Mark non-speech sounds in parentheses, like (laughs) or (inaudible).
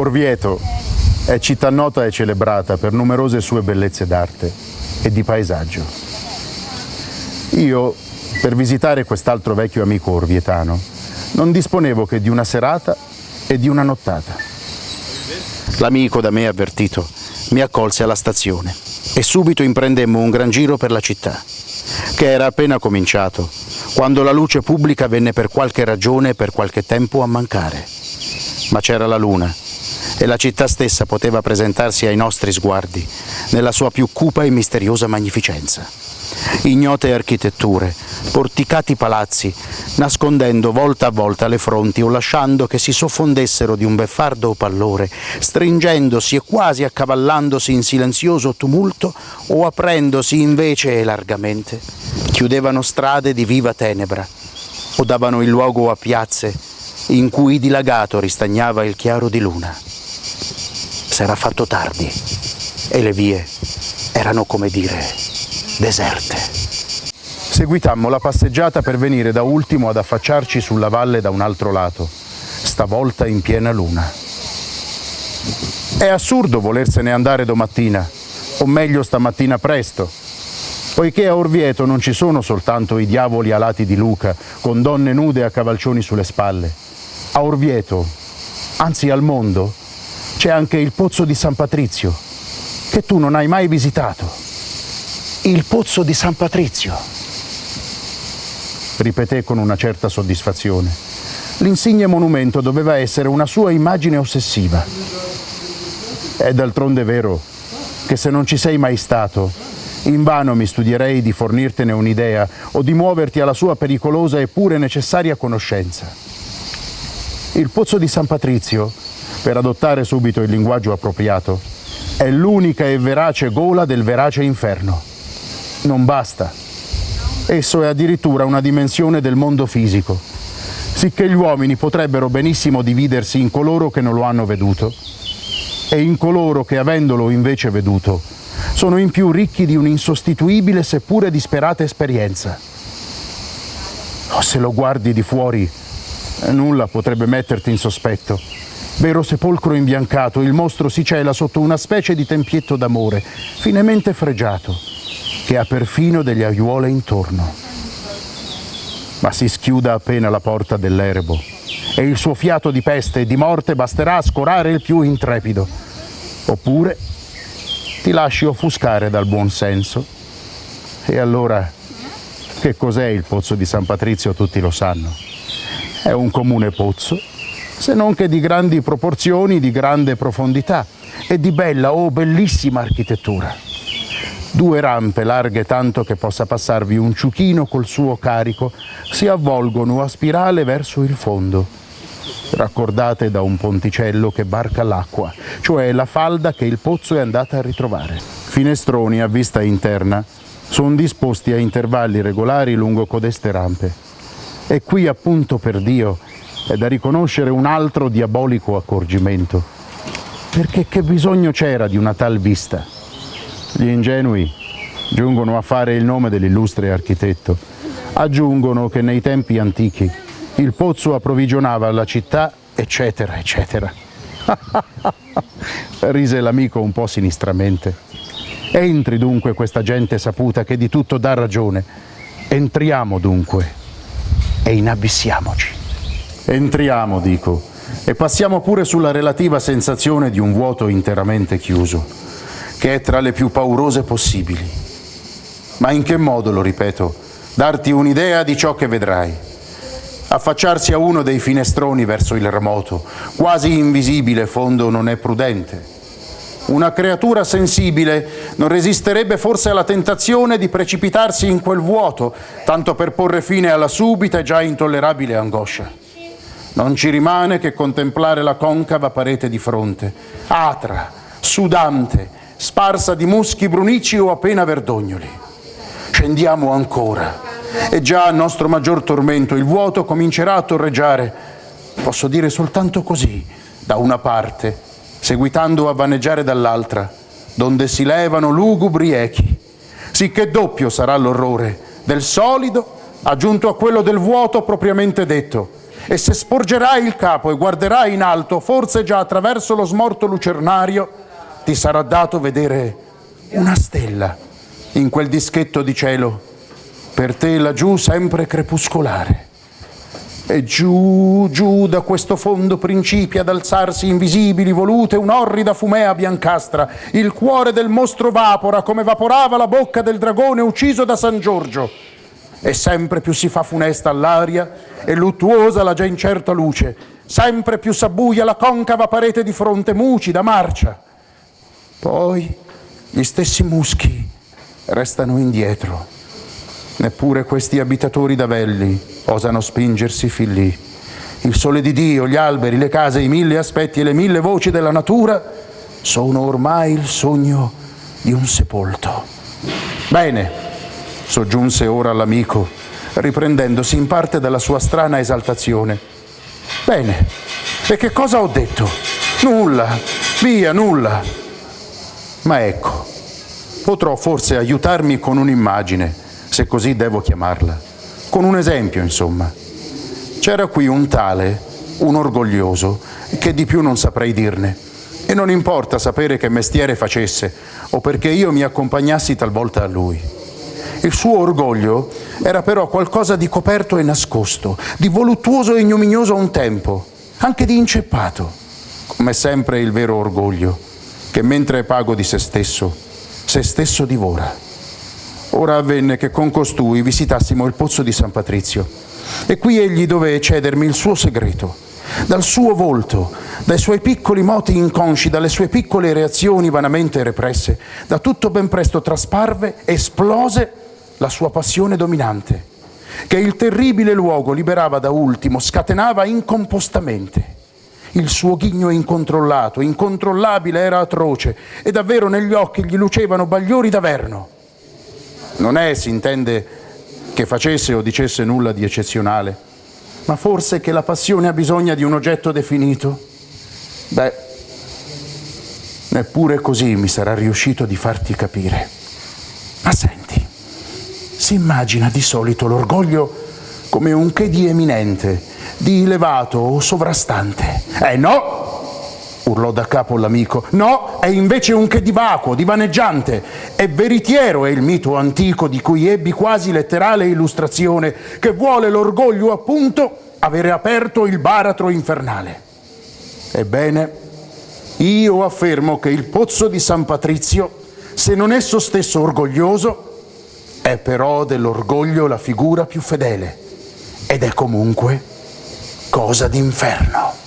Orvieto è città nota e celebrata per numerose sue bellezze d'arte e di paesaggio. Io, per visitare quest'altro vecchio amico orvietano, non disponevo che di una serata e di una nottata. L'amico da me avvertito mi accolse alla stazione e subito imprendemmo un gran giro per la città, che era appena cominciato, quando la luce pubblica venne per qualche ragione e per qualche tempo a mancare. Ma c'era la luna e la città stessa poteva presentarsi ai nostri sguardi nella sua più cupa e misteriosa magnificenza. Ignote architetture, porticati palazzi, nascondendo volta a volta le fronti o lasciando che si soffondessero di un beffardo pallore, stringendosi e quasi accavallandosi in silenzioso tumulto o aprendosi invece e largamente, chiudevano strade di viva tenebra o davano il luogo a piazze in cui dilagato ristagnava il chiaro di luna. S'era fatto tardi e le vie erano come dire deserte. Seguitammo la passeggiata per venire da ultimo ad affacciarci sulla valle da un altro lato, stavolta in piena luna. È assurdo volersene andare domattina, o meglio stamattina presto, poiché a Orvieto non ci sono soltanto i diavoli alati di Luca, con donne nude a cavalcioni sulle spalle. A Orvieto, anzi al mondo, c'è anche il pozzo di San Patrizio, che tu non hai mai visitato. Il pozzo di San Patrizio. Ripeté con una certa soddisfazione. L'insigne monumento doveva essere una sua immagine ossessiva. È d'altronde vero che se non ci sei mai stato, invano mi studierei di fornirtene un'idea o di muoverti alla sua pericolosa e pure necessaria conoscenza. Il pozzo di San Patrizio, per adottare subito il linguaggio appropriato, è l'unica e verace gola del verace inferno. Non basta. Esso è addirittura una dimensione del mondo fisico, sicché gli uomini potrebbero benissimo dividersi in coloro che non lo hanno veduto e in coloro che, avendolo invece veduto, sono in più ricchi di un'insostituibile seppure disperata esperienza. Oh, se lo guardi di fuori, nulla potrebbe metterti in sospetto. Vero sepolcro imbiancato, il mostro si cela sotto una specie di tempietto d'amore, finemente fregiato, che ha perfino delle aiuole intorno. Ma si schiuda appena la porta dell'erebo e il suo fiato di peste e di morte basterà a scorare il più intrepido. Oppure ti lasci offuscare dal buon senso. E allora, che cos'è il pozzo di San Patrizio tutti lo sanno. È un comune pozzo, se non che di grandi proporzioni, di grande profondità e di bella o oh, bellissima architettura. Due rampe larghe tanto che possa passarvi un ciuchino col suo carico si avvolgono a spirale verso il fondo, raccordate da un ponticello che barca l'acqua, cioè la falda che il pozzo è andata a ritrovare. Finestroni a vista interna sono disposti a intervalli regolari lungo codeste rampe. E qui appunto per Dio è da riconoscere un altro diabolico accorgimento. Perché che bisogno c'era di una tal vista? Gli ingenui giungono a fare il nome dell'illustre architetto. Aggiungono che nei tempi antichi il pozzo approvvigionava la città, eccetera, eccetera. (laughs) Rise l'amico un po' sinistramente. Entri dunque questa gente saputa che di tutto dà ragione. Entriamo dunque e inabissiamoci. Entriamo, dico, e passiamo pure sulla relativa sensazione di un vuoto interamente chiuso, che è tra le più paurose possibili. Ma in che modo, lo ripeto, darti un'idea di ciò che vedrai? Affacciarsi a uno dei finestroni verso il remoto, quasi invisibile fondo non è prudente. Una creatura sensibile non resisterebbe forse alla tentazione di precipitarsi in quel vuoto, tanto per porre fine alla subita e già intollerabile angoscia. Non ci rimane che contemplare la concava parete di fronte, atra, sudante, sparsa di muschi brunici o appena verdognoli. Scendiamo ancora e già a nostro maggior tormento il vuoto comincerà a torreggiare, posso dire soltanto così, da una parte, seguitando a vaneggiare dall'altra, donde si levano lugubri echi, sicché doppio sarà l'orrore del solido aggiunto a quello del vuoto propriamente detto, e se sporgerai il capo e guarderai in alto, forse già attraverso lo smorto lucernario, ti sarà dato vedere una stella in quel dischetto di cielo, per te laggiù sempre crepuscolare. E giù, giù da questo fondo principia ad alzarsi invisibili, volute, un'orrida fumea biancastra. Il cuore del mostro vapora come vaporava la bocca del dragone ucciso da San Giorgio. E sempre più si fa funesta all'aria e luttuosa la già incerta luce. Sempre più s'abbuia la concava parete di fronte, mucida, marcia. Poi gli stessi muschi restano indietro. Neppure questi abitatori d'avelli osano spingersi fin lì. Il sole di Dio, gli alberi, le case, i mille aspetti e le mille voci della natura sono ormai il sogno di un sepolto. Bene, soggiunse ora l'amico, riprendendosi in parte dalla sua strana esaltazione. Bene, e che cosa ho detto? Nulla, via, nulla. Ma ecco, potrò forse aiutarmi con un'immagine, se così devo chiamarla con un esempio, insomma. C'era qui un tale, un orgoglioso, che di più non saprei dirne. E non importa sapere che mestiere facesse o perché io mi accompagnassi talvolta a lui. Il suo orgoglio era però qualcosa di coperto e nascosto, di voluttuoso e ignominioso a un tempo, anche di inceppato, come sempre il vero orgoglio, che mentre è pago di se stesso, se stesso divora. Ora avvenne che con costui visitassimo il pozzo di San Patrizio e qui egli dové cedermi il suo segreto. Dal suo volto, dai suoi piccoli moti inconsci, dalle sue piccole reazioni vanamente represse, da tutto ben presto trasparve, esplose la sua passione dominante, che il terribile luogo liberava da ultimo, scatenava incompostamente. Il suo ghigno incontrollato, incontrollabile era atroce e davvero negli occhi gli lucevano bagliori d'averno. Non è, si intende, che facesse o dicesse nulla di eccezionale, ma forse che la passione ha bisogno di un oggetto definito? Beh, neppure così mi sarà riuscito di farti capire. Si immagina di solito l'orgoglio come un che di eminente, di elevato o sovrastante. Eh no! urlò da capo l'amico. No, è invece un che di vacuo, di vaneggiante. È veritiero è il mito antico di cui ebbi quasi letterale illustrazione, che vuole l'orgoglio appunto avere aperto il baratro infernale. Ebbene, io affermo che il pozzo di San Patrizio, se non esso stesso orgoglioso, è però dell'orgoglio la figura più fedele ed è comunque cosa d'inferno.